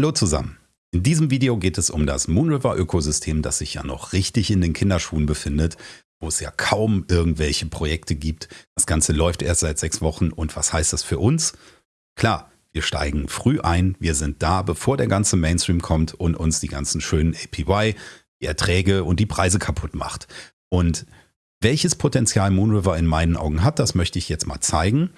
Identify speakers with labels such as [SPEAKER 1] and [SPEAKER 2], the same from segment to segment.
[SPEAKER 1] Hallo zusammen. In diesem Video geht es um das Moonriver-Ökosystem, das sich ja noch richtig in den Kinderschuhen befindet, wo es ja kaum irgendwelche Projekte gibt. Das Ganze läuft erst seit sechs Wochen und was heißt das für uns? Klar, wir steigen früh ein, wir sind da, bevor der ganze Mainstream kommt und uns die ganzen schönen APY, die Erträge und die Preise kaputt macht. Und welches Potenzial Moonriver in meinen Augen hat, das möchte ich jetzt mal zeigen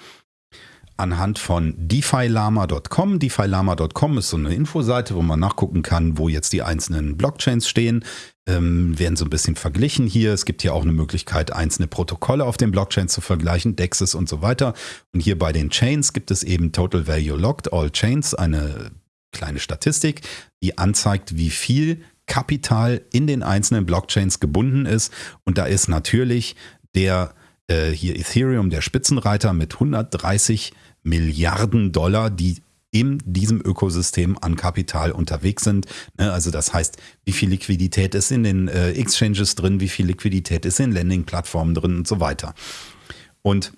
[SPEAKER 1] anhand von defilama.com. Defilama.com ist so eine Infoseite, wo man nachgucken kann, wo jetzt die einzelnen Blockchains stehen. Ähm, werden so ein bisschen verglichen hier. Es gibt hier auch eine Möglichkeit, einzelne Protokolle auf den Blockchains zu vergleichen, Dexes und so weiter. Und hier bei den Chains gibt es eben Total Value Locked, All Chains, eine kleine Statistik, die anzeigt, wie viel Kapital in den einzelnen Blockchains gebunden ist. Und da ist natürlich der äh, hier Ethereum, der Spitzenreiter mit 130 Milliarden Dollar, die in diesem Ökosystem an Kapital unterwegs sind. Ne, also das heißt, wie viel Liquidität ist in den äh, Exchanges drin, wie viel Liquidität ist in Landing-Plattformen drin und so weiter. Und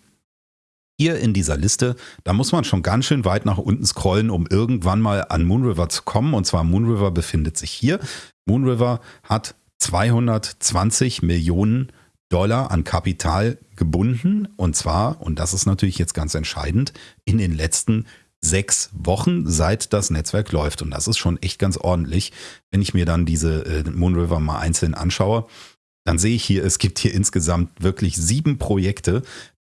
[SPEAKER 1] hier in dieser Liste, da muss man schon ganz schön weit nach unten scrollen, um irgendwann mal an Moonriver zu kommen. Und zwar Moonriver befindet sich hier. Moonriver hat 220 Millionen Dollar an Kapital gebunden. Und zwar, und das ist natürlich jetzt ganz entscheidend, in den letzten sechs Wochen, seit das Netzwerk läuft. Und das ist schon echt ganz ordentlich. Wenn ich mir dann diese äh, Moonriver mal einzeln anschaue, dann sehe ich hier, es gibt hier insgesamt wirklich sieben Projekte,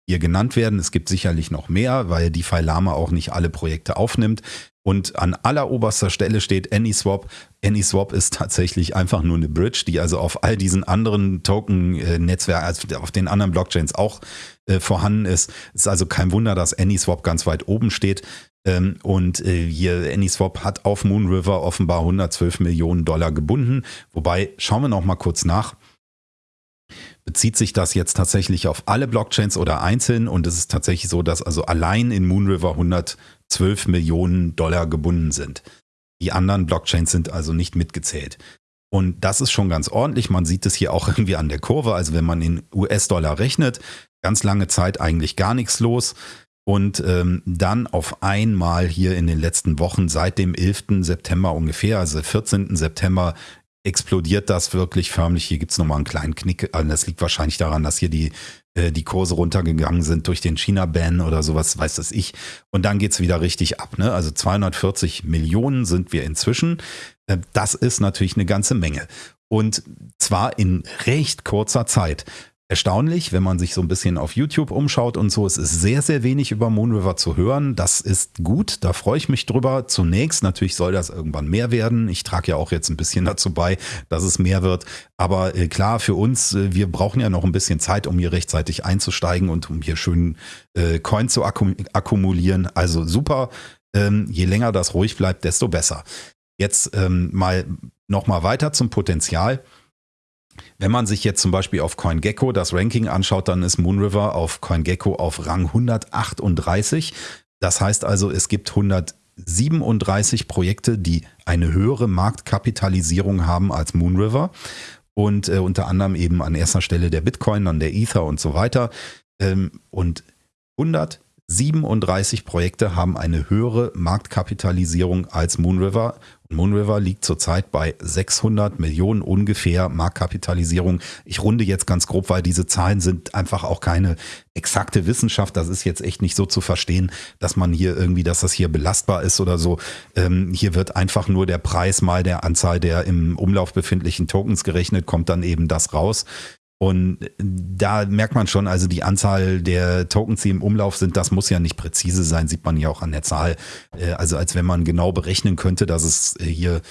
[SPEAKER 1] die hier genannt werden. Es gibt sicherlich noch mehr, weil die Lama auch nicht alle Projekte aufnimmt. Und an alleroberster Stelle steht AnySwap. AnySwap ist tatsächlich einfach nur eine Bridge, die also auf all diesen anderen Token-Netzwerken, also auf den anderen Blockchains auch äh, vorhanden ist. Es ist also kein Wunder, dass AnySwap ganz weit oben steht. Ähm, und äh, hier AnySwap hat auf Moonriver offenbar 112 Millionen Dollar gebunden. Wobei, schauen wir noch mal kurz nach. Bezieht sich das jetzt tatsächlich auf alle Blockchains oder einzeln? Und es ist tatsächlich so, dass also allein in Moonriver 100 12 Millionen Dollar gebunden sind. Die anderen Blockchains sind also nicht mitgezählt. Und das ist schon ganz ordentlich. Man sieht es hier auch irgendwie an der Kurve. Also wenn man in US-Dollar rechnet, ganz lange Zeit eigentlich gar nichts los. Und ähm, dann auf einmal hier in den letzten Wochen, seit dem 11. September ungefähr, also 14. September, explodiert das wirklich förmlich. Hier gibt es nochmal einen kleinen Knick. Also das liegt wahrscheinlich daran, dass hier die äh, die Kurse runtergegangen sind durch den China-Ban oder sowas, weiß das ich. Und dann geht es wieder richtig ab. Ne? Also 240 Millionen sind wir inzwischen. Äh, das ist natürlich eine ganze Menge. Und zwar in recht kurzer Zeit erstaunlich, wenn man sich so ein bisschen auf YouTube umschaut und so. Es ist sehr, sehr wenig über Moonriver zu hören. Das ist gut, da freue ich mich drüber. Zunächst, natürlich soll das irgendwann mehr werden. Ich trage ja auch jetzt ein bisschen dazu bei, dass es mehr wird. Aber äh, klar, für uns, äh, wir brauchen ja noch ein bisschen Zeit, um hier rechtzeitig einzusteigen und um hier schön äh, Coin zu akkum akkumulieren. Also super. Ähm, je länger das ruhig bleibt, desto besser. Jetzt ähm, mal noch mal weiter zum Potenzial. Wenn man sich jetzt zum Beispiel auf CoinGecko das Ranking anschaut, dann ist Moonriver auf CoinGecko auf Rang 138. Das heißt also, es gibt 137 Projekte, die eine höhere Marktkapitalisierung haben als Moonriver. Und äh, unter anderem eben an erster Stelle der Bitcoin, dann der Ether und so weiter. Ähm, und 137 Projekte haben eine höhere Marktkapitalisierung als Moonriver Moonriver liegt zurzeit bei 600 Millionen ungefähr Marktkapitalisierung. Ich runde jetzt ganz grob, weil diese Zahlen sind einfach auch keine exakte Wissenschaft. Das ist jetzt echt nicht so zu verstehen, dass man hier irgendwie, dass das hier belastbar ist oder so. Ähm, hier wird einfach nur der Preis mal der Anzahl der im Umlauf befindlichen Tokens gerechnet, kommt dann eben das raus. Und da merkt man schon, also die Anzahl der Tokens, die im Umlauf sind, das muss ja nicht präzise sein, sieht man ja auch an der Zahl. Äh, also als wenn man genau berechnen könnte, dass es äh, hier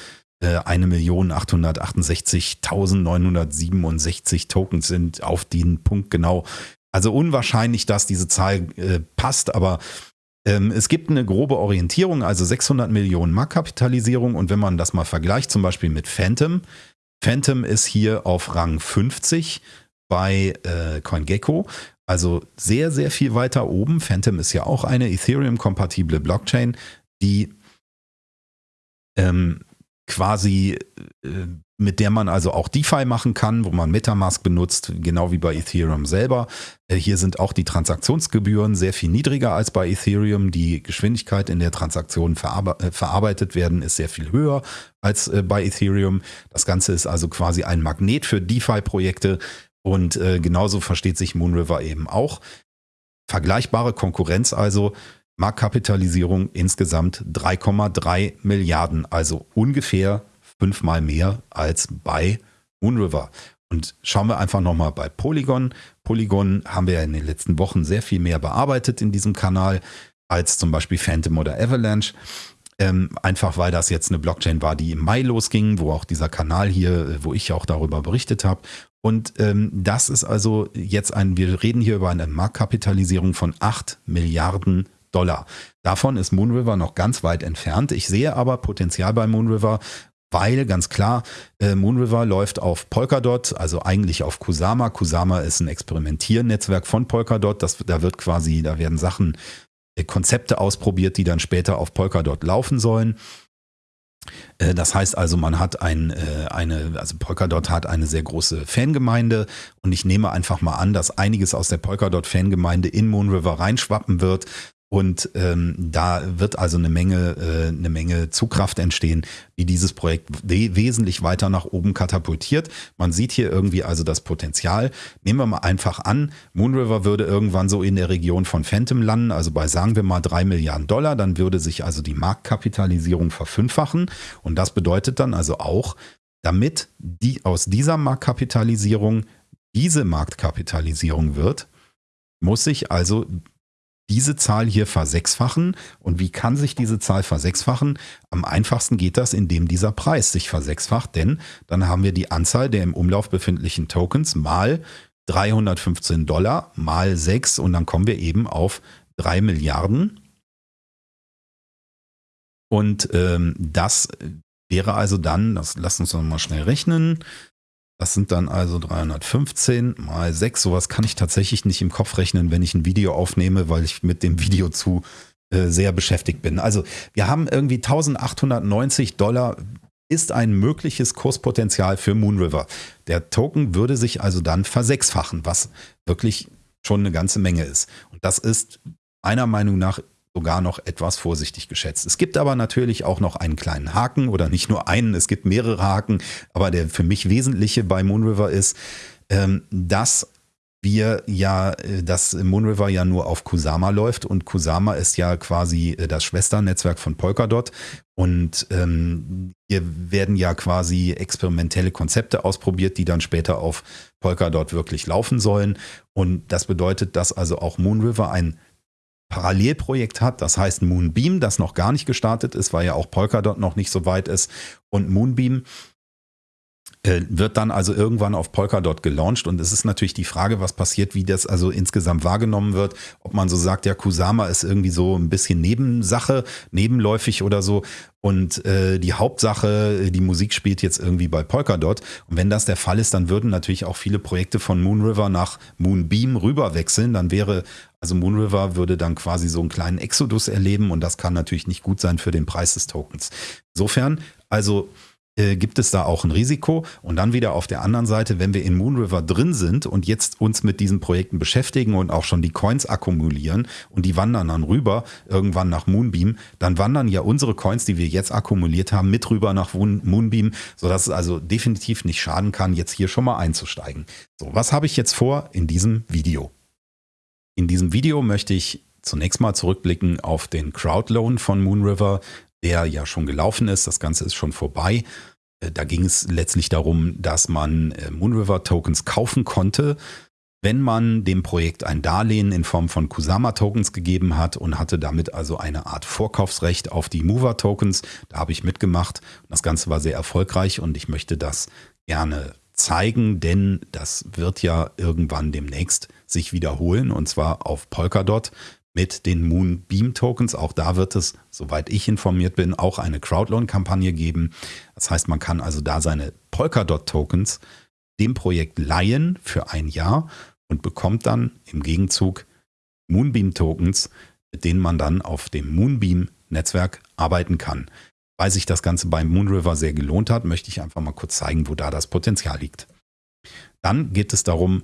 [SPEAKER 1] 1.868.967 äh, Tokens sind auf den Punkt genau. Also unwahrscheinlich, dass diese Zahl passt, aber ähm, es gibt eine grobe Orientierung, also 600 Millionen Marktkapitalisierung und wenn man das mal vergleicht, zum Beispiel mit Phantom, Phantom ist hier auf Rang 50 bei äh, CoinGecko. Also sehr, sehr viel weiter oben. Phantom ist ja auch eine Ethereum-kompatible Blockchain, die ähm, quasi äh, mit der man also auch DeFi machen kann, wo man Metamask benutzt, genau wie bei Ethereum selber. Äh, hier sind auch die Transaktionsgebühren sehr viel niedriger als bei Ethereum. Die Geschwindigkeit, in der Transaktionen verarbe äh, verarbeitet werden, ist sehr viel höher als äh, bei Ethereum. Das Ganze ist also quasi ein Magnet für DeFi-Projekte und genauso versteht sich Moonriver eben auch. Vergleichbare Konkurrenz also. Marktkapitalisierung insgesamt 3,3 Milliarden, also ungefähr fünfmal mehr als bei Moonriver. Und schauen wir einfach nochmal bei Polygon. Polygon haben wir ja in den letzten Wochen sehr viel mehr bearbeitet in diesem Kanal als zum Beispiel Phantom oder Avalanche. Ähm, einfach weil das jetzt eine Blockchain war, die im Mai losging, wo auch dieser Kanal hier, äh, wo ich auch darüber berichtet habe. Und ähm, das ist also jetzt ein, wir reden hier über eine Marktkapitalisierung von 8 Milliarden Dollar. Davon ist Moonriver noch ganz weit entfernt. Ich sehe aber Potenzial bei Moonriver, weil ganz klar, äh, Moonriver läuft auf Polkadot, also eigentlich auf Kusama. Kusama ist ein Experimentiernetzwerk von Polkadot. Das, da wird quasi, da werden Sachen, äh, Konzepte ausprobiert, die dann später auf Polkadot laufen sollen. Äh, das heißt also, man hat ein, äh, eine, also Polkadot hat eine sehr große Fangemeinde und ich nehme einfach mal an, dass einiges aus der Polkadot-Fangemeinde in Moonriver reinschwappen wird. Und ähm, da wird also eine Menge, äh, eine Menge Zugkraft entstehen, die dieses Projekt we wesentlich weiter nach oben katapultiert. Man sieht hier irgendwie also das Potenzial. Nehmen wir mal einfach an, Moonriver würde irgendwann so in der Region von Phantom landen, also bei sagen wir mal drei Milliarden Dollar, dann würde sich also die Marktkapitalisierung verfünffachen. Und das bedeutet dann also auch, damit die aus dieser Marktkapitalisierung diese Marktkapitalisierung wird, muss sich also diese Zahl hier versechsfachen. Und wie kann sich diese Zahl versechsfachen? Am einfachsten geht das, indem dieser Preis sich versechsfacht, denn dann haben wir die Anzahl der im Umlauf befindlichen Tokens mal 315 Dollar mal 6 und dann kommen wir eben auf 3 Milliarden. Und ähm, das wäre also dann, das lasst uns noch mal schnell rechnen, das sind dann also 315 mal 6. Sowas kann ich tatsächlich nicht im Kopf rechnen, wenn ich ein Video aufnehme, weil ich mit dem Video zu äh, sehr beschäftigt bin. Also wir haben irgendwie 1890 Dollar ist ein mögliches Kurspotenzial für Moonriver. Der Token würde sich also dann versechsfachen, was wirklich schon eine ganze Menge ist. Und das ist meiner Meinung nach sogar noch etwas vorsichtig geschätzt. Es gibt aber natürlich auch noch einen kleinen Haken oder nicht nur einen, es gibt mehrere Haken, aber der für mich wesentliche bei Moonriver ist, ähm, dass wir ja, äh, dass Moonriver ja nur auf Kusama läuft und Kusama ist ja quasi äh, das Schwesternetzwerk von Polkadot. Und ähm, hier werden ja quasi experimentelle Konzepte ausprobiert, die dann später auf Polkadot wirklich laufen sollen. Und das bedeutet, dass also auch Moonriver ein Parallelprojekt hat, das heißt Moonbeam, das noch gar nicht gestartet ist, weil ja auch Polkadot noch nicht so weit ist. Und Moonbeam wird dann also irgendwann auf Polkadot gelauncht. Und es ist natürlich die Frage, was passiert, wie das also insgesamt wahrgenommen wird, ob man so sagt, ja, Kusama ist irgendwie so ein bisschen Nebensache, nebenläufig oder so. Und äh, die Hauptsache, die Musik spielt jetzt irgendwie bei Polkadot und wenn das der Fall ist, dann würden natürlich auch viele Projekte von Moonriver nach Moonbeam rüberwechseln, dann wäre also Moonriver würde dann quasi so einen kleinen Exodus erleben. Und das kann natürlich nicht gut sein für den Preis des Tokens. Insofern, also äh, gibt es da auch ein Risiko. Und dann wieder auf der anderen Seite, wenn wir in Moonriver drin sind und jetzt uns mit diesen Projekten beschäftigen und auch schon die Coins akkumulieren und die wandern dann rüber irgendwann nach Moonbeam, dann wandern ja unsere Coins, die wir jetzt akkumuliert haben, mit rüber nach Moonbeam, sodass es also definitiv nicht schaden kann, jetzt hier schon mal einzusteigen. So, was habe ich jetzt vor in diesem Video? In diesem Video möchte ich zunächst mal zurückblicken auf den Crowdloan von Moonriver, der ja schon gelaufen ist. Das Ganze ist schon vorbei. Äh, da ging es letztlich darum, dass man äh, Moonriver Tokens kaufen konnte, wenn man dem Projekt ein Darlehen in Form von Kusama Tokens gegeben hat und hatte damit also eine Art Vorkaufsrecht auf die Mover Tokens. Da habe ich mitgemacht. Das Ganze war sehr erfolgreich und ich möchte das gerne zeigen, denn das wird ja irgendwann demnächst sich wiederholen und zwar auf Polkadot mit den Moonbeam Tokens. Auch da wird es, soweit ich informiert bin, auch eine Crowdloan-Kampagne geben. Das heißt, man kann also da seine Polkadot Tokens dem Projekt leihen für ein Jahr und bekommt dann im Gegenzug Moonbeam Tokens, mit denen man dann auf dem Moonbeam Netzwerk arbeiten kann. weil sich das Ganze beim Moonriver sehr gelohnt hat, möchte ich einfach mal kurz zeigen, wo da das Potenzial liegt. Dann geht es darum,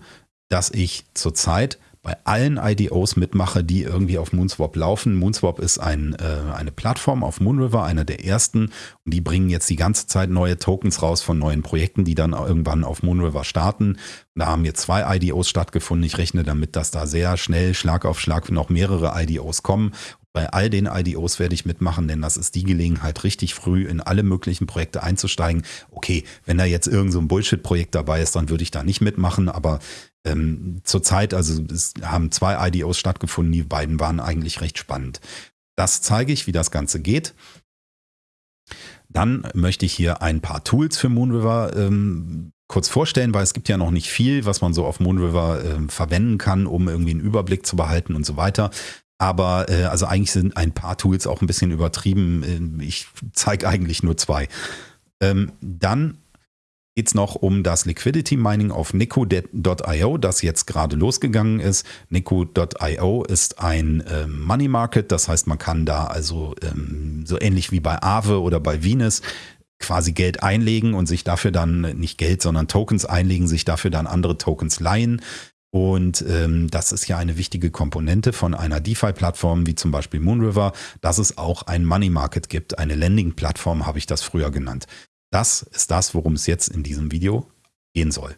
[SPEAKER 1] dass ich zurzeit bei allen IDOs mitmache, die irgendwie auf Moonswap laufen. Moonswap ist ein, äh, eine Plattform auf Moonriver, einer der ersten. Und die bringen jetzt die ganze Zeit neue Tokens raus von neuen Projekten, die dann irgendwann auf Moonriver starten. Da haben jetzt zwei IDOs stattgefunden. Ich rechne damit, dass da sehr schnell Schlag auf Schlag noch mehrere IDOs kommen. Bei all den IDOs werde ich mitmachen, denn das ist die Gelegenheit, richtig früh in alle möglichen Projekte einzusteigen. Okay, wenn da jetzt irgend so Bullshit-Projekt dabei ist, dann würde ich da nicht mitmachen, aber ähm, zurzeit, also es haben zwei IDOs stattgefunden, die beiden waren eigentlich recht spannend. Das zeige ich, wie das Ganze geht. Dann möchte ich hier ein paar Tools für Moonriver ähm, kurz vorstellen, weil es gibt ja noch nicht viel, was man so auf Moonriver äh, verwenden kann, um irgendwie einen Überblick zu behalten und so weiter. Aber äh, also eigentlich sind ein paar Tools auch ein bisschen übertrieben. Äh, ich zeige eigentlich nur zwei. Ähm, dann geht es noch um das Liquidity Mining auf Nico.io, das jetzt gerade losgegangen ist. Nico.io ist ein äh, Money Market, das heißt, man kann da also ähm, so ähnlich wie bei Aave oder bei Venus quasi Geld einlegen und sich dafür dann nicht Geld, sondern Tokens einlegen, sich dafür dann andere Tokens leihen. Und ähm, das ist ja eine wichtige Komponente von einer DeFi-Plattform wie zum Beispiel Moonriver, dass es auch ein Money Market gibt. Eine Lending-Plattform habe ich das früher genannt. Das ist das, worum es jetzt in diesem Video gehen soll.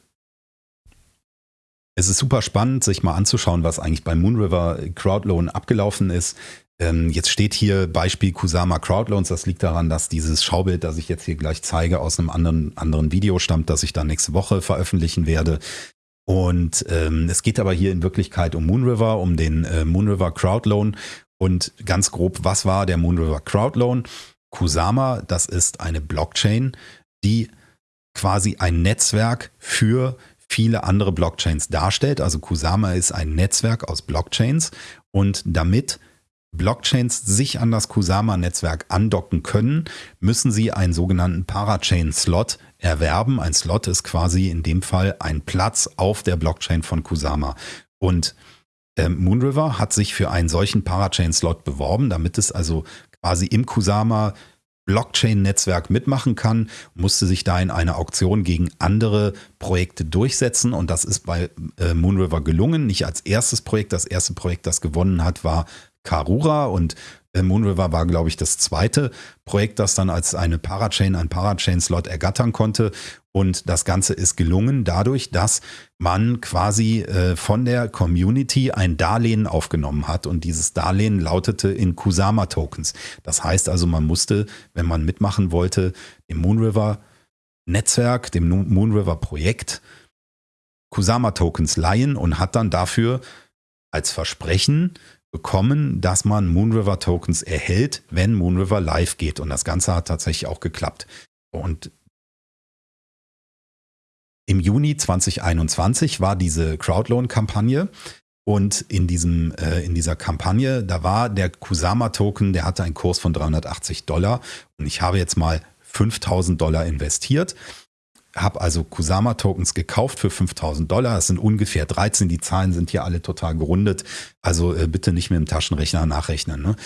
[SPEAKER 1] Es ist super spannend, sich mal anzuschauen, was eigentlich bei Moonriver Crowdloan abgelaufen ist. Ähm, jetzt steht hier Beispiel Kusama Crowdloans. Das liegt daran, dass dieses Schaubild, das ich jetzt hier gleich zeige, aus einem anderen, anderen Video stammt, das ich dann nächste Woche veröffentlichen werde. Und ähm, es geht aber hier in Wirklichkeit um Moonriver, um den äh, Moonriver Crowdloan. Und ganz grob, was war der Moonriver Crowdloan? Kusama, das ist eine Blockchain, die quasi ein Netzwerk für viele andere Blockchains darstellt. Also Kusama ist ein Netzwerk aus Blockchains und damit Blockchains sich an das Kusama-Netzwerk andocken können, müssen sie einen sogenannten Parachain-Slot erwerben. Ein Slot ist quasi in dem Fall ein Platz auf der Blockchain von Kusama. Und äh, Moonriver hat sich für einen solchen Parachain-Slot beworben, damit es also quasi im Kusama Blockchain-Netzwerk mitmachen kann, musste sich da in einer Auktion gegen andere Projekte durchsetzen und das ist bei äh, Moonriver gelungen. Nicht als erstes Projekt. Das erste Projekt, das gewonnen hat, war Karura und Moonriver war, glaube ich, das zweite Projekt, das dann als eine Parachain, ein Parachain-Slot ergattern konnte. Und das Ganze ist gelungen dadurch, dass man quasi äh, von der Community ein Darlehen aufgenommen hat. Und dieses Darlehen lautete in Kusama-Tokens. Das heißt also, man musste, wenn man mitmachen wollte, dem Moonriver Netzwerk, dem Moonriver Projekt, Kusama-Tokens leihen und hat dann dafür als Versprechen bekommen, dass man Moonriver Tokens erhält, wenn Moonriver live geht. Und das Ganze hat tatsächlich auch geklappt. Und im Juni 2021 war diese Crowdloan-Kampagne. Und in, diesem, äh, in dieser Kampagne, da war der Kusama-Token, der hatte einen Kurs von 380 Dollar. Und ich habe jetzt mal 5000 Dollar investiert habe also Kusama-Tokens gekauft für 5000 Dollar. Das sind ungefähr 13. Die Zahlen sind hier alle total gerundet. Also äh, bitte nicht mit dem Taschenrechner nachrechnen. Ne?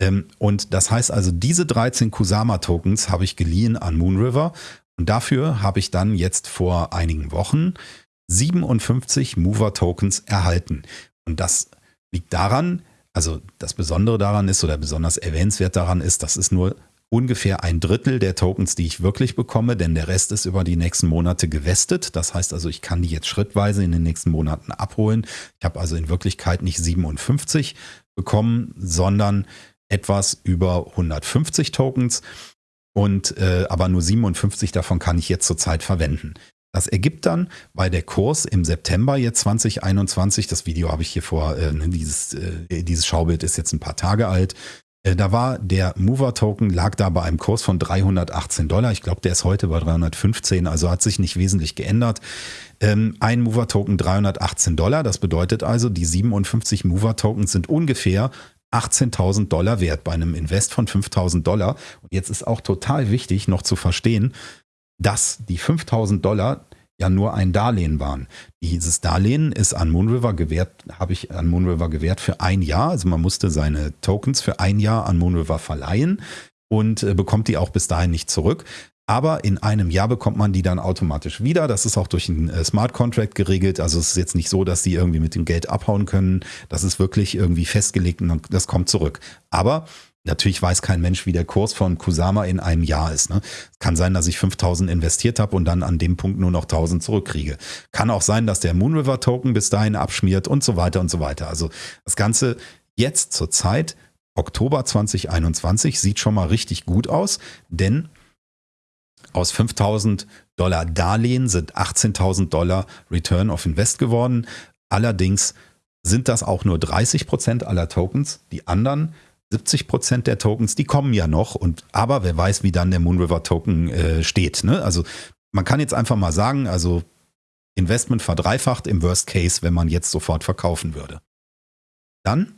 [SPEAKER 1] Ähm, und das heißt also, diese 13 Kusama-Tokens habe ich geliehen an Moonriver. Und dafür habe ich dann jetzt vor einigen Wochen 57 Mover-Tokens erhalten. Und das liegt daran, also das Besondere daran ist oder besonders erwähnenswert daran ist, das ist nur ungefähr ein Drittel der Tokens, die ich wirklich bekomme, denn der Rest ist über die nächsten Monate gewestet. Das heißt also, ich kann die jetzt schrittweise in den nächsten Monaten abholen. Ich habe also in Wirklichkeit nicht 57 bekommen, sondern etwas über 150 Tokens und äh, aber nur 57 davon kann ich jetzt zurzeit verwenden. Das ergibt dann, weil der Kurs im September jetzt 2021, das Video habe ich hier vor, äh, ne, dieses, äh, dieses Schaubild ist jetzt ein paar Tage alt, da war der Mover-Token, lag da bei einem Kurs von 318 Dollar. Ich glaube, der ist heute bei 315, also hat sich nicht wesentlich geändert. Ähm, ein Mover-Token 318 Dollar, das bedeutet also, die 57 Mover-Tokens sind ungefähr 18.000 Dollar wert bei einem Invest von 5.000 Dollar. Und jetzt ist auch total wichtig noch zu verstehen, dass die 5.000 Dollar ja nur ein Darlehen waren. Dieses Darlehen ist an Moonriver gewährt, habe ich an Moonriver gewährt für ein Jahr. Also man musste seine Tokens für ein Jahr an Moonriver verleihen. und äh, bekommt die auch bis dahin nicht zurück. Aber in einem Jahr bekommt man die dann automatisch wieder. Das ist auch durch einen äh, Smart Contract geregelt. Also es ist jetzt nicht so, dass sie irgendwie mit dem Geld abhauen können. Das ist wirklich irgendwie festgelegt und das kommt zurück. Aber Natürlich weiß kein Mensch, wie der Kurs von Kusama in einem Jahr ist. Ne? Kann sein, dass ich 5000 investiert habe und dann an dem Punkt nur noch 1000 zurückkriege. Kann auch sein, dass der Moonriver Token bis dahin abschmiert und so weiter und so weiter. Also das Ganze jetzt zur Zeit, Oktober 2021, sieht schon mal richtig gut aus, denn aus 5000 Dollar Darlehen sind 18.000 Dollar Return of Invest geworden. Allerdings sind das auch nur 30 Prozent aller Tokens. Die anderen 70 Prozent der Tokens, die kommen ja noch. Und aber wer weiß, wie dann der Moonriver Token äh, steht. Ne? Also man kann jetzt einfach mal sagen, also Investment verdreifacht im Worst Case, wenn man jetzt sofort verkaufen würde. Dann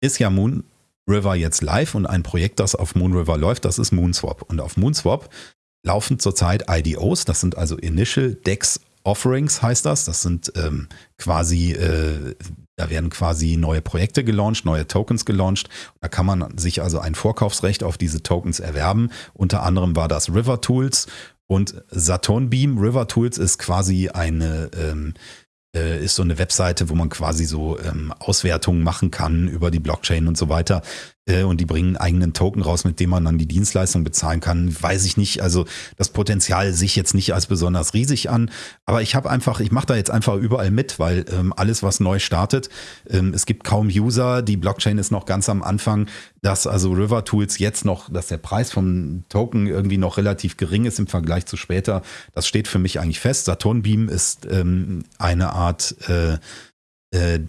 [SPEAKER 1] ist ja Moonriver jetzt live und ein Projekt, das auf Moonriver läuft, das ist Moonswap. Und auf Moonswap laufen zurzeit IDOs, das sind also Initial Dex Offerings heißt das. Das sind ähm, quasi, äh, da werden quasi neue Projekte gelauncht, neue Tokens gelauncht. Da kann man sich also ein Vorkaufsrecht auf diese Tokens erwerben. Unter anderem war das River Tools und Saturn Beam. River Tools ist quasi eine ähm, äh, ist so eine Webseite, wo man quasi so ähm, Auswertungen machen kann über die Blockchain und so weiter. Äh, und die bringen einen eigenen Token raus, mit dem man dann die Dienstleistung bezahlen kann. Weiß ich nicht. Also das Potenzial sich jetzt nicht als besonders riesig an. Aber ich habe einfach, ich mache da jetzt einfach überall mit, weil ähm, alles, was neu startet, ähm, es gibt kaum User. Die Blockchain ist noch ganz am Anfang, dass also River Tools jetzt noch, dass der Preis vom Token irgendwie noch relativ gering ist im Vergleich zu später. Das steht für mich eigentlich fest. Saturn Beam ist ähm, eine Art äh, äh,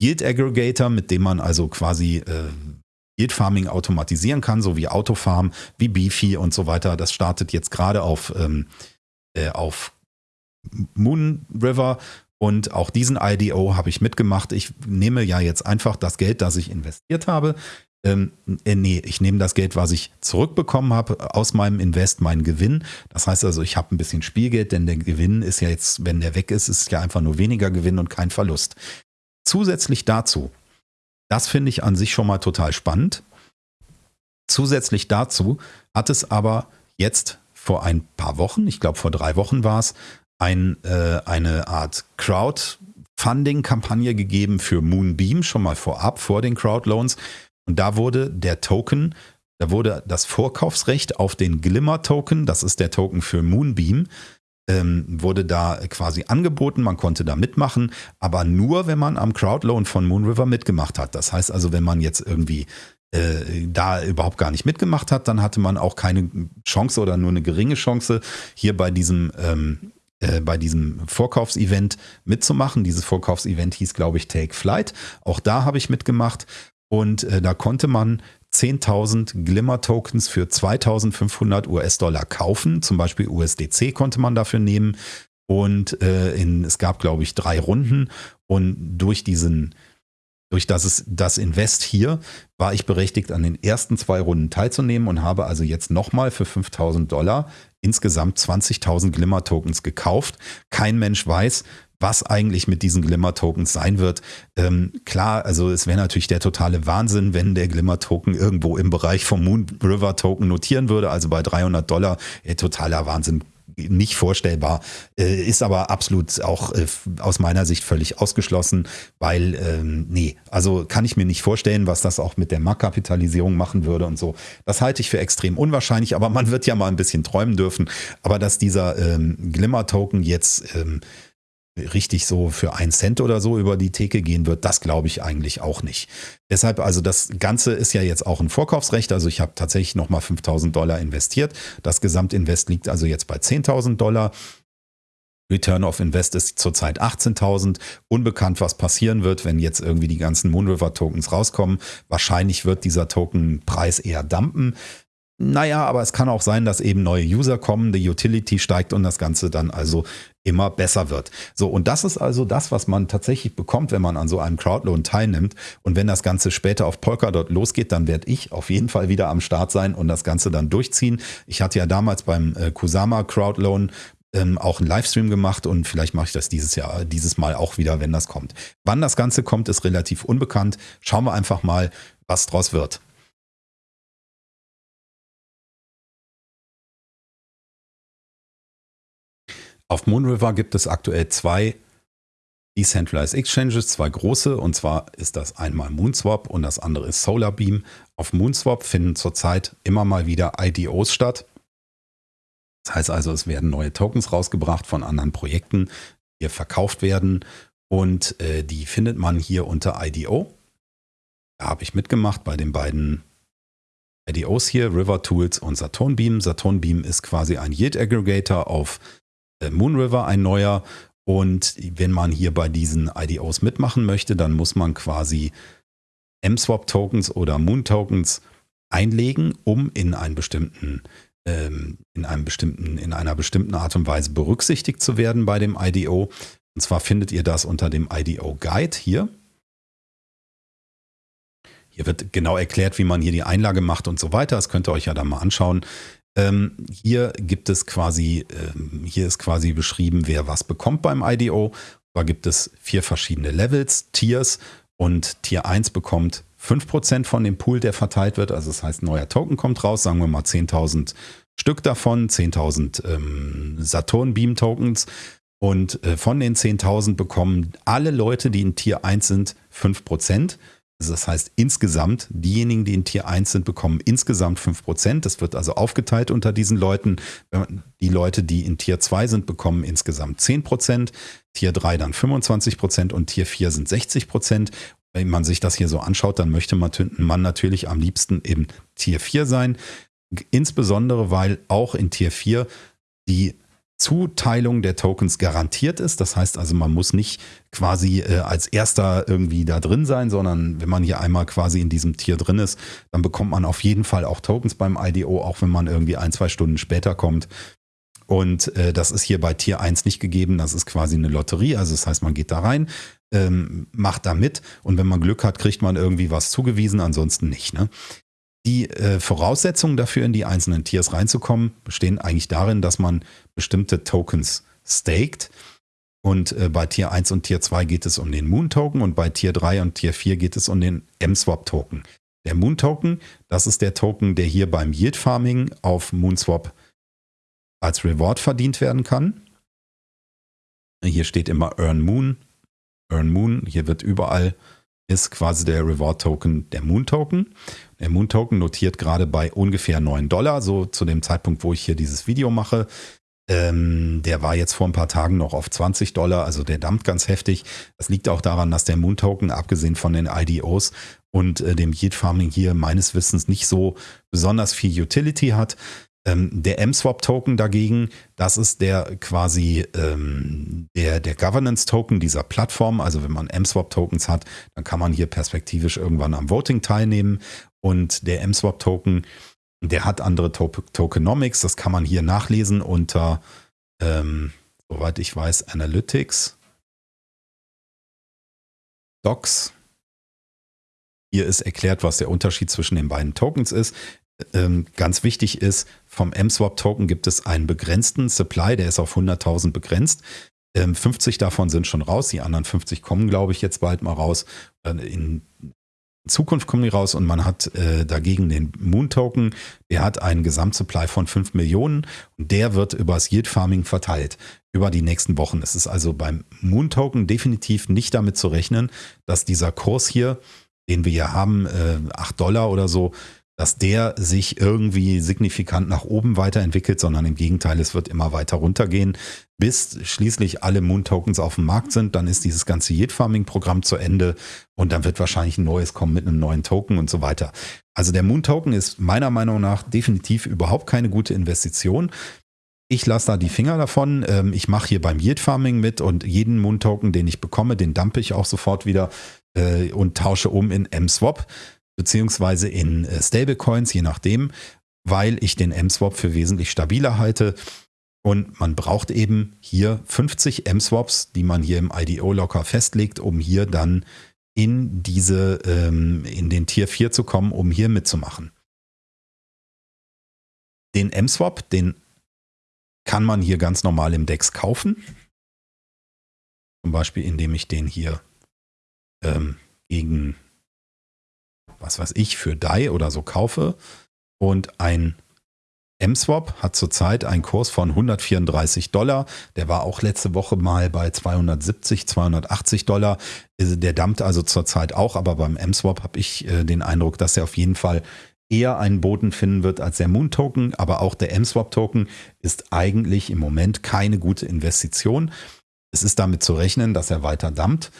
[SPEAKER 1] Yield Aggregator, mit dem man also quasi äh, Yield Farming automatisieren kann, so wie Autofarm, wie Beefy und so weiter. Das startet jetzt gerade auf, ähm, äh, auf Moon River und auch diesen IDO habe ich mitgemacht. Ich nehme ja jetzt einfach das Geld, das ich investiert habe. Ähm, äh, nee, ich nehme das Geld, was ich zurückbekommen habe aus meinem Invest, meinen Gewinn. Das heißt also, ich habe ein bisschen Spielgeld, denn der Gewinn ist ja jetzt, wenn der weg ist, ist ja einfach nur weniger Gewinn und kein Verlust. Zusätzlich dazu, das finde ich an sich schon mal total spannend. Zusätzlich dazu hat es aber jetzt vor ein paar Wochen, ich glaube vor drei Wochen war es, ein, äh, eine Art Crowdfunding-Kampagne gegeben für Moonbeam, schon mal vorab, vor den Crowdloans. Und da wurde der Token, da wurde das Vorkaufsrecht auf den Glimmer-Token, das ist der Token für Moonbeam, ähm, wurde da quasi angeboten, man konnte da mitmachen, aber nur, wenn man am Crowdloan von Moonriver mitgemacht hat. Das heißt also, wenn man jetzt irgendwie äh, da überhaupt gar nicht mitgemacht hat, dann hatte man auch keine Chance oder nur eine geringe Chance, hier bei diesem ähm, äh, bei diesem Vorkaufsevent mitzumachen. Dieses Vorkaufsevent hieß, glaube ich, Take Flight. Auch da habe ich mitgemacht und äh, da konnte man 10.000 Glimmer-Tokens für 2.500 US-Dollar kaufen. Zum Beispiel USDC konnte man dafür nehmen. Und äh, in, es gab, glaube ich, drei Runden. Und durch diesen, durch das, es, das Invest hier war ich berechtigt, an den ersten zwei Runden teilzunehmen und habe also jetzt nochmal für 5.000 Dollar insgesamt 20.000 Glimmer-Tokens gekauft. Kein Mensch weiß, was eigentlich mit diesen Glimmer-Tokens sein wird. Ähm, klar, also es wäre natürlich der totale Wahnsinn, wenn der Glimmer-Token irgendwo im Bereich vom Moon River Token notieren würde, also bei 300 Dollar. Ja, totaler Wahnsinn nicht vorstellbar, äh, ist aber absolut auch äh, aus meiner Sicht völlig ausgeschlossen, weil, ähm, nee, also kann ich mir nicht vorstellen, was das auch mit der Marktkapitalisierung machen würde und so. Das halte ich für extrem unwahrscheinlich, aber man wird ja mal ein bisschen träumen dürfen. Aber dass dieser ähm, Glimmer-Token jetzt ähm, richtig so für einen Cent oder so über die Theke gehen wird, das glaube ich eigentlich auch nicht. Deshalb, also das Ganze ist ja jetzt auch ein Vorkaufsrecht. Also ich habe tatsächlich nochmal 5000 Dollar investiert. Das Gesamtinvest liegt also jetzt bei 10.000 Dollar. Return of Invest ist zurzeit 18.000. Unbekannt, was passieren wird, wenn jetzt irgendwie die ganzen Moonriver Tokens rauskommen. Wahrscheinlich wird dieser Tokenpreis eher dampen. Naja, aber es kann auch sein, dass eben neue User kommen, die Utility steigt und das Ganze dann also immer besser wird. So, und das ist also das, was man tatsächlich bekommt, wenn man an so einem Crowdloan teilnimmt. Und wenn das Ganze später auf Polkadot losgeht, dann werde ich auf jeden Fall wieder am Start sein und das Ganze dann durchziehen. Ich hatte ja damals beim äh, Kusama Crowdloan ähm, auch einen Livestream gemacht und vielleicht mache ich das dieses Jahr, dieses Mal auch wieder, wenn das kommt. Wann das Ganze kommt, ist relativ unbekannt. Schauen wir einfach mal, was draus wird. Auf Moonriver gibt es aktuell zwei Decentralized Exchanges, zwei große, und zwar ist das einmal Moonswap und das andere ist Solarbeam. Auf Moonswap finden zurzeit immer mal wieder IDOs statt. Das heißt also, es werden neue Tokens rausgebracht von anderen Projekten, die hier verkauft werden und äh, die findet man hier unter IDO. Da habe ich mitgemacht bei den beiden IDOs hier, River Tools und Saturnbeam. Saturnbeam ist quasi ein Yield Aggregator auf Moonriver, ein neuer. Und wenn man hier bei diesen IDOs mitmachen möchte, dann muss man quasi MSwap-Tokens oder Moon-Tokens einlegen, um in einen bestimmten ähm, in einem bestimmten, in einer bestimmten Art und Weise berücksichtigt zu werden bei dem IDO. Und zwar findet ihr das unter dem IDO Guide hier. Hier wird genau erklärt, wie man hier die Einlage macht und so weiter. Das könnt ihr euch ja dann mal anschauen. Ähm, hier gibt es quasi, ähm, hier ist quasi beschrieben, wer was bekommt beim IDO. Da gibt es vier verschiedene Levels, Tiers und Tier 1 bekommt 5% von dem Pool, der verteilt wird. Also das heißt, ein neuer Token kommt raus, sagen wir mal 10.000 Stück davon, 10.000 ähm, Saturn Beam Tokens. Und äh, von den 10.000 bekommen alle Leute, die in Tier 1 sind, 5%. Das heißt, insgesamt, diejenigen, die in Tier 1 sind, bekommen insgesamt 5%. Das wird also aufgeteilt unter diesen Leuten. Die Leute, die in Tier 2 sind, bekommen insgesamt 10%, Tier 3 dann 25% und Tier 4 sind 60%. Wenn man sich das hier so anschaut, dann möchte man natürlich am liebsten eben Tier 4 sein. Insbesondere, weil auch in Tier 4 die Zuteilung der Tokens garantiert ist. Das heißt also, man muss nicht quasi äh, als erster irgendwie da drin sein, sondern wenn man hier einmal quasi in diesem Tier drin ist, dann bekommt man auf jeden Fall auch Tokens beim IDO, auch wenn man irgendwie ein, zwei Stunden später kommt. Und äh, das ist hier bei Tier 1 nicht gegeben. Das ist quasi eine Lotterie. Also das heißt, man geht da rein, ähm, macht da mit und wenn man Glück hat, kriegt man irgendwie was zugewiesen, ansonsten nicht. Ne? Die äh, Voraussetzungen dafür, in die einzelnen Tiers reinzukommen, bestehen eigentlich darin, dass man bestimmte Tokens staked. Und äh, bei Tier 1 und Tier 2 geht es um den Moon Token und bei Tier 3 und Tier 4 geht es um den MSwap Token. Der Moon Token, das ist der Token, der hier beim Yield Farming auf Moonswap als Reward verdient werden kann. Hier steht immer Earn Moon, Earn Moon. Hier wird überall ist quasi der Reward Token der Moon Token. Der Moon Token notiert gerade bei ungefähr 9 Dollar, so zu dem Zeitpunkt, wo ich hier dieses Video mache. Ähm, der war jetzt vor ein paar Tagen noch auf 20 Dollar, also der dampft ganz heftig. Das liegt auch daran, dass der Moon Token, abgesehen von den IDOs und äh, dem Yield Farming hier meines Wissens nicht so besonders viel Utility hat. Ähm, der MSwap-Token dagegen, das ist der quasi ähm, der, der Governance-Token dieser Plattform. Also wenn man MSwap-Tokens hat, dann kann man hier perspektivisch irgendwann am Voting teilnehmen. Und der MSwap-Token, der hat andere to Tokenomics. Das kann man hier nachlesen unter, ähm, soweit ich weiß, Analytics. Docs. Hier ist erklärt, was der Unterschied zwischen den beiden Tokens ist ähm, ganz wichtig ist, vom MSwap-Token gibt es einen begrenzten Supply, der ist auf 100.000 begrenzt. Ähm, 50 davon sind schon raus, die anderen 50 kommen, glaube ich, jetzt bald mal raus. In Zukunft kommen die raus und man hat äh, dagegen den Moon-Token, der hat einen Gesamtsupply von 5 Millionen und der wird übers Yield Farming verteilt über die nächsten Wochen. Es ist also beim Moon-Token definitiv nicht damit zu rechnen, dass dieser Kurs hier, den wir hier haben, äh, 8 Dollar oder so, dass der sich irgendwie signifikant nach oben weiterentwickelt, sondern im Gegenteil, es wird immer weiter runtergehen, bis schließlich alle Moon-Tokens auf dem Markt sind. Dann ist dieses ganze Yield-Farming-Programm zu Ende und dann wird wahrscheinlich ein neues kommen mit einem neuen Token und so weiter. Also der Moon-Token ist meiner Meinung nach definitiv überhaupt keine gute Investition. Ich lasse da die Finger davon. Ähm, ich mache hier beim Yield Farming mit und jeden Moon-Token, den ich bekomme, den dumpe ich auch sofort wieder äh, und tausche um in M-Swap beziehungsweise in äh, Stablecoins, je nachdem, weil ich den M-Swap für wesentlich stabiler halte. Und man braucht eben hier 50 M-Swaps, die man hier im IDO locker festlegt, um hier dann in diese, ähm, in den Tier 4 zu kommen, um hier mitzumachen. Den M-Swap, den kann man hier ganz normal im DEX kaufen. Zum Beispiel, indem ich den hier ähm, gegen, was weiß ich, für DAI oder so kaufe. Und ein MSwap hat zurzeit einen Kurs von 134 Dollar. Der war auch letzte Woche mal bei 270, 280 Dollar. Der dampft also zurzeit auch, aber beim MSwap habe ich äh, den Eindruck, dass er auf jeden Fall eher einen Boden finden wird als der Moon Token. Aber auch der MSwap Token ist eigentlich im Moment keine gute Investition. Es ist damit zu rechnen, dass er weiter dampft.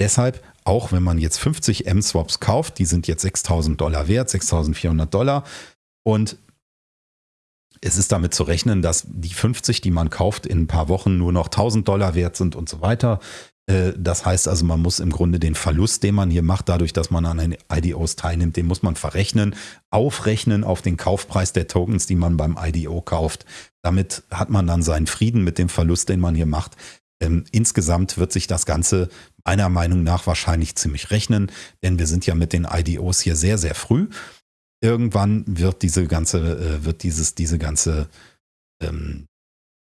[SPEAKER 1] Deshalb, auch wenn man jetzt 50 M-Swaps kauft, die sind jetzt 6000 Dollar wert, 6400 Dollar. Und es ist damit zu rechnen, dass die 50, die man kauft, in ein paar Wochen nur noch 1000 Dollar wert sind und so weiter. Äh, das heißt also, man muss im Grunde den Verlust, den man hier macht, dadurch, dass man an den IDOs teilnimmt, den muss man verrechnen, aufrechnen auf den Kaufpreis der Tokens, die man beim IDO kauft. Damit hat man dann seinen Frieden mit dem Verlust, den man hier macht. Ähm, insgesamt wird sich das Ganze meiner Meinung nach wahrscheinlich ziemlich rechnen, denn wir sind ja mit den IDOs hier sehr, sehr früh irgendwann wird diese ganze, äh, wird dieses, diese ganze, ähm,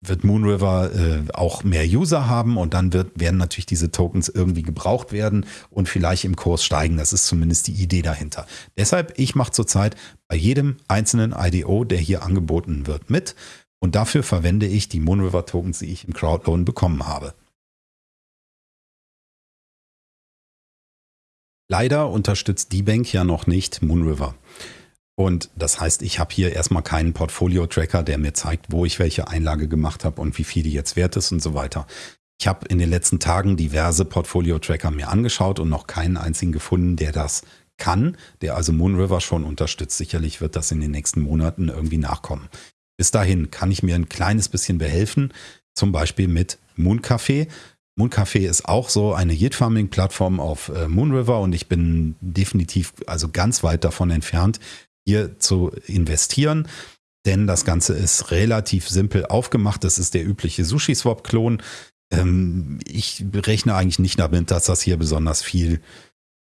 [SPEAKER 1] wird Moonriver äh, auch mehr User haben und dann wird, werden natürlich diese Tokens irgendwie gebraucht werden und vielleicht im Kurs steigen. Das ist zumindest die Idee dahinter. Deshalb, ich mache zurzeit bei jedem einzelnen IDO, der hier angeboten wird, mit. Und dafür verwende ich die Moonriver Tokens, die ich im Crowdloan bekommen habe. Leider unterstützt die Bank ja noch nicht Moonriver. Und das heißt, ich habe hier erstmal keinen Portfolio-Tracker, der mir zeigt, wo ich welche Einlage gemacht habe und wie viel die jetzt wert ist und so weiter. Ich habe in den letzten Tagen diverse Portfolio-Tracker mir angeschaut und noch keinen einzigen gefunden, der das kann, der also Moonriver schon unterstützt. Sicherlich wird das in den nächsten Monaten irgendwie nachkommen. Bis dahin kann ich mir ein kleines bisschen behelfen, zum Beispiel mit Mooncafé. Mooncafé ist auch so eine Yield-Farming-Plattform auf äh, Moonriver und ich bin definitiv also ganz weit davon entfernt, hier zu investieren. Denn das Ganze ist relativ simpel aufgemacht. Das ist der übliche Sushi-Swap-Klon. Ähm, ich rechne eigentlich nicht damit, dass das hier besonders viel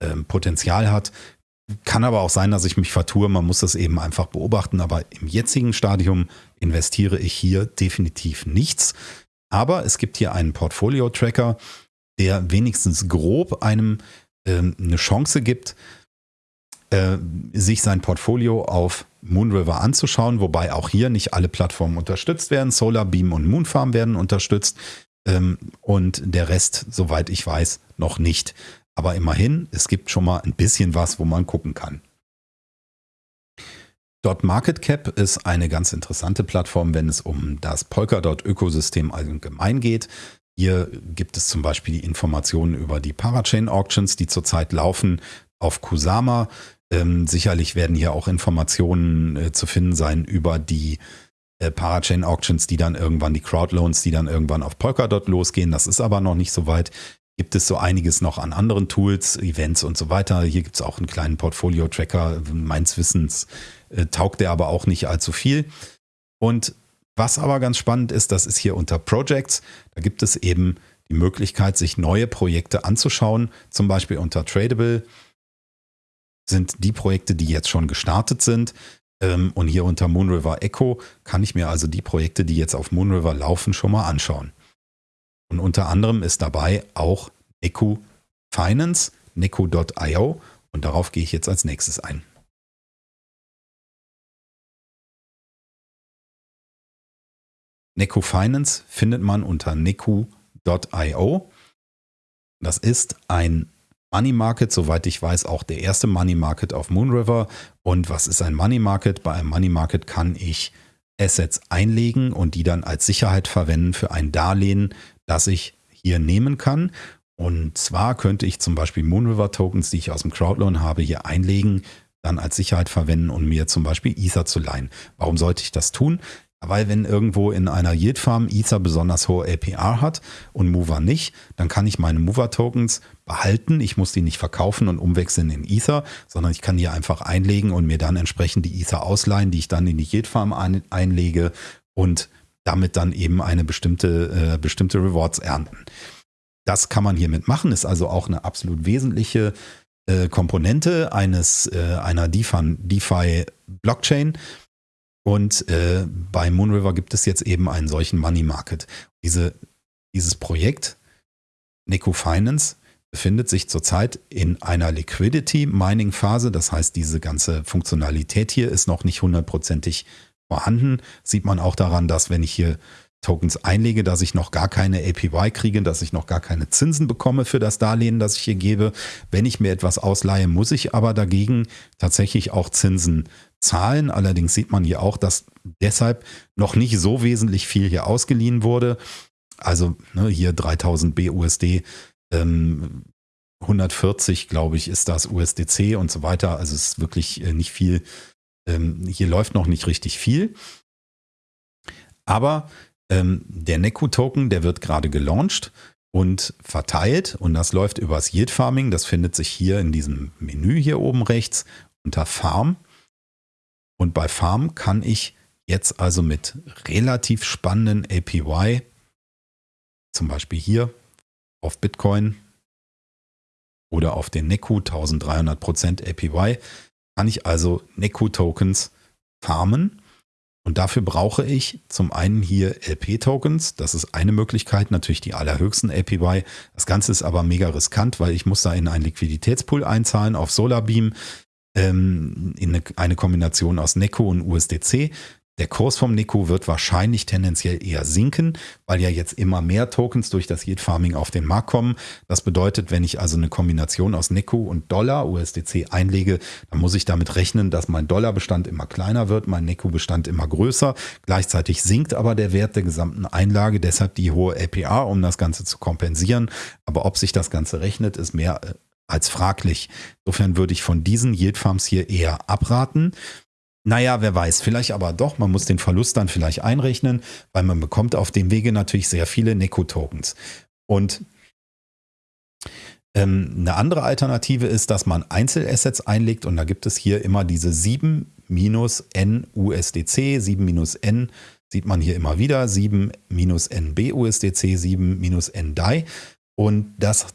[SPEAKER 1] ähm, Potenzial hat. Kann aber auch sein, dass ich mich vertue. Man muss das eben einfach beobachten. Aber im jetzigen Stadium investiere ich hier definitiv nichts. Aber es gibt hier einen Portfolio-Tracker, der wenigstens grob einem ähm, eine Chance gibt, äh, sich sein Portfolio auf Moonriver anzuschauen, wobei auch hier nicht alle Plattformen unterstützt werden. Solarbeam und Moonfarm werden unterstützt ähm, und der Rest, soweit ich weiß, noch nicht. Aber immerhin, es gibt schon mal ein bisschen was, wo man gucken kann. Dot Market Cap ist eine ganz interessante Plattform, wenn es um das Polkadot-Ökosystem allgemein geht. Hier gibt es zum Beispiel die Informationen über die Parachain Auctions, die zurzeit laufen auf Kusama. Ähm, sicherlich werden hier auch Informationen äh, zu finden sein über die äh, Parachain Auctions, die dann irgendwann, die Crowdloans, die dann irgendwann auf Polkadot losgehen. Das ist aber noch nicht so weit. Gibt es so einiges noch an anderen Tools, Events und so weiter. Hier gibt es auch einen kleinen Portfolio-Tracker. Meins Wissens äh, taugt der aber auch nicht allzu viel. Und was aber ganz spannend ist, das ist hier unter Projects. Da gibt es eben die Möglichkeit, sich neue Projekte anzuschauen, zum Beispiel unter Tradable sind die Projekte, die jetzt schon gestartet sind. Ähm, und hier unter Moonriver Echo kann ich mir also die Projekte, die jetzt auf Moonriver laufen, schon mal anschauen. Und unter anderem ist dabei auch Neku Finance, Neku.io und darauf gehe ich jetzt als nächstes ein. Neku Finance findet man unter neku.io. Das ist ein Money Market, soweit ich weiß, auch der erste Money Market auf Moonriver. Und was ist ein Money Market? Bei einem Money Market kann ich Assets einlegen und die dann als Sicherheit verwenden für ein Darlehen, das ich hier nehmen kann. Und zwar könnte ich zum Beispiel Moonriver Tokens, die ich aus dem Crowdloan habe, hier einlegen, dann als Sicherheit verwenden und mir zum Beispiel Ether zu leihen. Warum sollte ich das tun? Weil wenn irgendwo in einer Yield Farm Ether besonders hohe APR hat und Mover nicht, dann kann ich meine Mover Tokens behalten. Ich muss die nicht verkaufen und umwechseln in Ether, sondern ich kann die einfach einlegen und mir dann entsprechend die Ether ausleihen, die ich dann in die Yield Farm ein, einlege und damit dann eben eine bestimmte, äh, bestimmte Rewards ernten. Das kann man hiermit machen, ist also auch eine absolut wesentliche äh, Komponente eines, äh, einer DeFi, DeFi Blockchain Und äh, bei Moonriver gibt es jetzt eben einen solchen Money Market. Diese, dieses Projekt, Neko Finance, befindet sich zurzeit in einer Liquidity Mining Phase. Das heißt, diese ganze Funktionalität hier ist noch nicht hundertprozentig vorhanden. Sieht man auch daran, dass wenn ich hier Tokens einlege, dass ich noch gar keine APY kriege, dass ich noch gar keine Zinsen bekomme für das Darlehen, das ich hier gebe. Wenn ich mir etwas ausleihe, muss ich aber dagegen tatsächlich auch Zinsen zahlen. Allerdings sieht man hier auch, dass deshalb noch nicht so wesentlich viel hier ausgeliehen wurde. Also ne, hier 3000 BUSD, ähm, 140 glaube ich ist das USDC und so weiter. Also es ist wirklich äh, nicht viel. Ähm, hier läuft noch nicht richtig viel. Aber ähm, der Neku-Token, der wird gerade gelauncht und verteilt und das läuft übers Yield Farming. Das findet sich hier in diesem Menü hier oben rechts unter Farm. Und bei Farm kann ich jetzt also mit relativ spannenden APY, zum Beispiel hier auf Bitcoin oder auf den Neku 1300% APY, kann ich also Neku-Tokens farmen und dafür brauche ich zum einen hier LP-Tokens. Das ist eine Möglichkeit, natürlich die allerhöchsten APY. Das Ganze ist aber mega riskant, weil ich muss da in einen Liquiditätspool einzahlen auf Solarbeam ähm, in eine, eine Kombination aus Neco und USDC. Der Kurs vom Nico wird wahrscheinlich tendenziell eher sinken, weil ja jetzt immer mehr Tokens durch das Yield Farming auf den Markt kommen. Das bedeutet, wenn ich also eine Kombination aus Nico und Dollar, USDC einlege, dann muss ich damit rechnen, dass mein Dollarbestand immer kleiner wird, mein Nico-Bestand immer größer. Gleichzeitig sinkt aber der Wert der gesamten Einlage, deshalb die hohe APR, um das Ganze zu kompensieren. Aber ob sich das Ganze rechnet, ist mehr äh, als fraglich. Insofern würde ich von diesen Yield Farms hier eher abraten. Naja, wer weiß, vielleicht aber doch, man muss den Verlust dann vielleicht einrechnen, weil man bekommt auf dem Wege natürlich sehr viele Neko-Tokens. Und ähm, eine andere Alternative ist, dass man Einzelassets einlegt und da gibt es hier immer diese 7 minus N USDC, 7 minus N sieht man hier immer wieder, 7 minus N BUSDC, 7 minus N DAI und das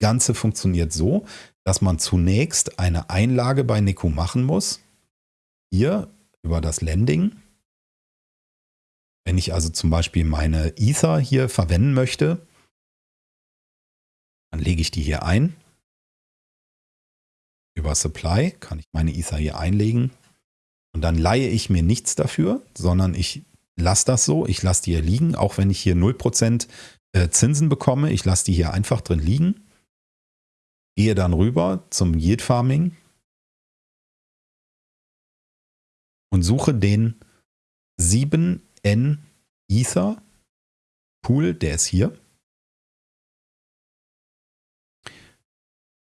[SPEAKER 1] Ganze funktioniert so, dass man zunächst eine Einlage bei Neko machen muss, hier über das Landing. Wenn ich also zum Beispiel meine Ether hier verwenden möchte, dann lege ich die hier ein. Über Supply kann ich meine Ether hier einlegen. Und dann leihe ich mir nichts dafür, sondern ich lasse das so. Ich lasse die hier liegen, auch wenn ich hier 0% äh, Zinsen bekomme. Ich lasse die hier einfach drin liegen. Gehe dann rüber zum Yield Farming und suche den 7N Ether Pool, der ist hier.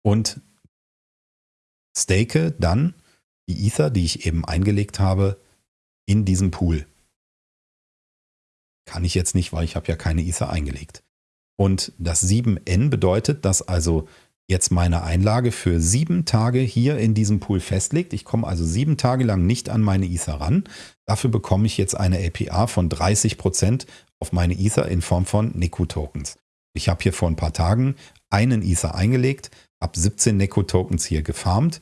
[SPEAKER 1] Und stake dann die Ether, die ich eben eingelegt habe, in diesem Pool. Kann ich jetzt nicht, weil ich habe ja keine Ether eingelegt. Und das 7N bedeutet, dass also jetzt meine Einlage für sieben Tage hier in diesem Pool festlegt. Ich komme also sieben Tage lang nicht an meine Ether ran. Dafür bekomme ich jetzt eine APR von 30 Prozent auf meine Ether in Form von Neku-Tokens. Ich habe hier vor ein paar Tagen einen Ether eingelegt, habe 17 Neku-Tokens hier gefarmt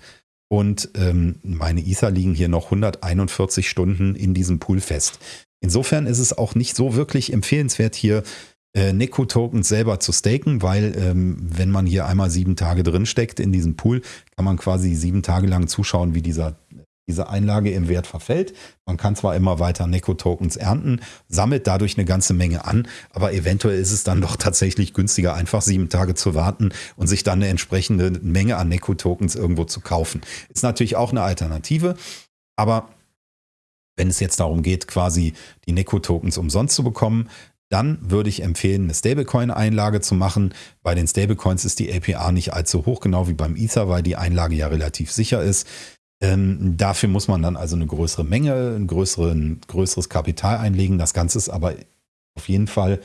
[SPEAKER 1] und ähm, meine Ether liegen hier noch 141 Stunden in diesem Pool fest. Insofern ist es auch nicht so wirklich empfehlenswert, hier äh, Neko-Tokens selber zu staken, weil ähm, wenn man hier einmal sieben Tage drin steckt in diesem Pool, kann man quasi sieben Tage lang zuschauen, wie dieser diese Einlage im Wert verfällt. Man kann zwar immer weiter Neko-Tokens ernten, sammelt dadurch eine ganze Menge an, aber eventuell ist es dann doch tatsächlich günstiger, einfach sieben Tage zu warten und sich dann eine entsprechende Menge an Neko-Tokens irgendwo zu kaufen. Ist natürlich auch eine Alternative, aber wenn es jetzt darum geht, quasi die Neko-Tokens umsonst zu bekommen, dann würde ich empfehlen, eine Stablecoin-Einlage zu machen. Bei den Stablecoins ist die APR nicht allzu hoch, genau wie beim Ether, weil die Einlage ja relativ sicher ist. Ähm, dafür muss man dann also eine größere Menge, ein größeren, größeres Kapital einlegen. Das Ganze ist aber auf jeden Fall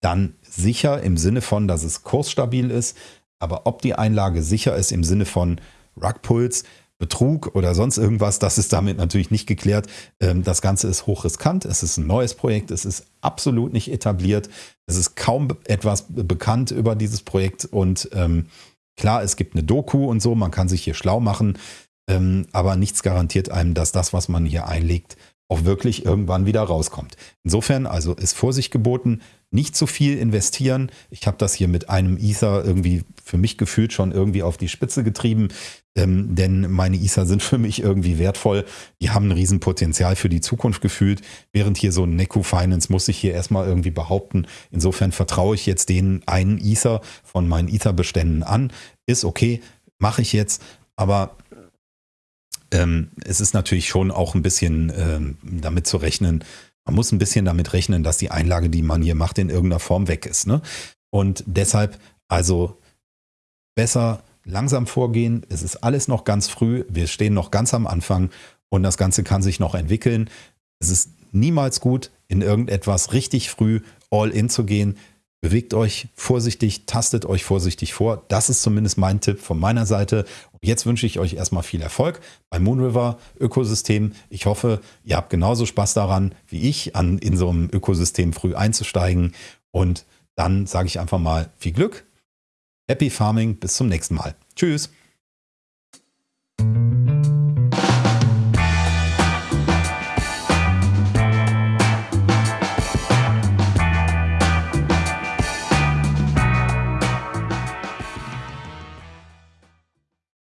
[SPEAKER 1] dann sicher im Sinne von, dass es kursstabil ist. Aber ob die Einlage sicher ist im Sinne von Rugpulse, Betrug oder sonst irgendwas, das ist damit natürlich nicht geklärt. Ähm, das Ganze ist hochriskant, es ist ein neues Projekt, es ist absolut nicht etabliert, es ist kaum etwas bekannt über dieses Projekt und ähm, klar, es gibt eine Doku und so, man kann sich hier schlau machen, ähm, aber nichts garantiert einem, dass das, was man hier einlegt, auch wirklich irgendwann wieder rauskommt. Insofern also ist Vorsicht geboten, nicht zu viel investieren. Ich habe das hier mit einem Ether irgendwie für mich gefühlt schon irgendwie auf die Spitze getrieben, ähm, denn meine Ether sind für mich irgendwie wertvoll. Die haben ein Riesenpotenzial für die Zukunft gefühlt, während hier so ein Neku Finance muss ich hier erstmal irgendwie behaupten. Insofern vertraue ich jetzt den einen Ether von meinen Ether-Beständen an. Ist okay, mache ich jetzt, aber ähm, es ist natürlich schon auch ein bisschen ähm, damit zu rechnen, man muss ein bisschen damit rechnen, dass die Einlage, die man hier macht, in irgendeiner Form weg ist. Ne? Und deshalb also besser langsam vorgehen. Es ist alles noch ganz früh. Wir stehen noch ganz am Anfang und das Ganze kann sich noch entwickeln. Es ist niemals gut, in irgendetwas richtig früh all in zu gehen. Bewegt euch vorsichtig, tastet euch vorsichtig vor. Das ist zumindest mein Tipp von meiner Seite. Und jetzt wünsche ich euch erstmal viel Erfolg beim Moonriver Ökosystem. Ich hoffe, ihr habt genauso Spaß daran wie ich, an in so einem Ökosystem früh einzusteigen. Und dann sage ich einfach mal viel Glück. Happy Farming. Bis zum nächsten Mal. Tschüss.